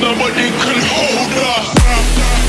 Nobody can hold us.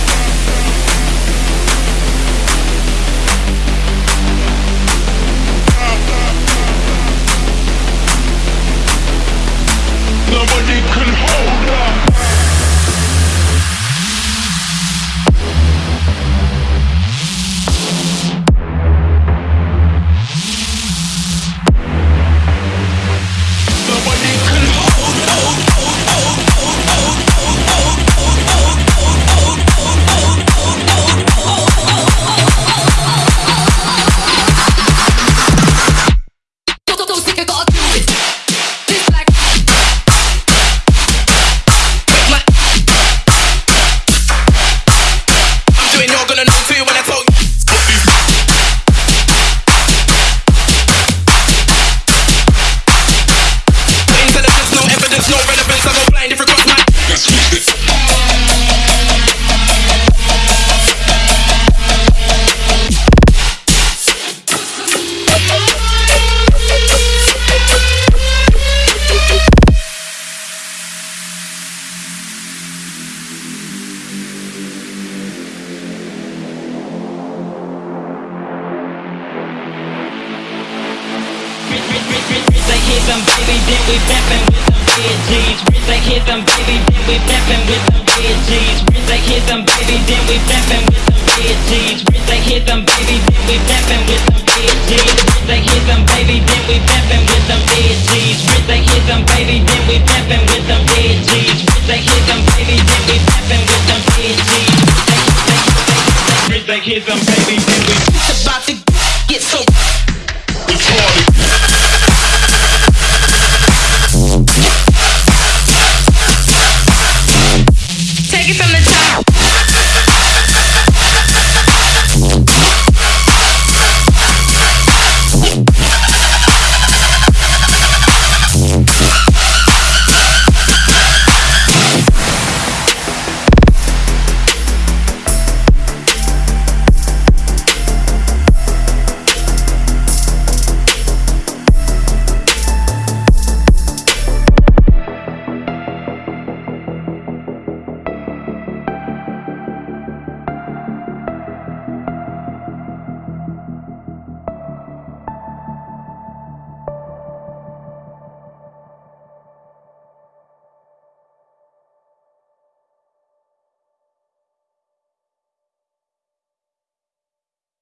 Like hit them baby, then we bappin' with them red jeans. Rich like hit them baby, then we bappin' with them red jeans. Rich like hit them baby, then we bappin' with them red jeans. Rich like hit them baby, then we bappin' with them red jeans. Rich like hit them baby, then we bappin' with them red jeans. Rich like hit them baby, then we bappin' with them red jeans. Rich like hit them baby, then we bappin' with them red jeans. Rich like hit them baby, then we It's about to get so from the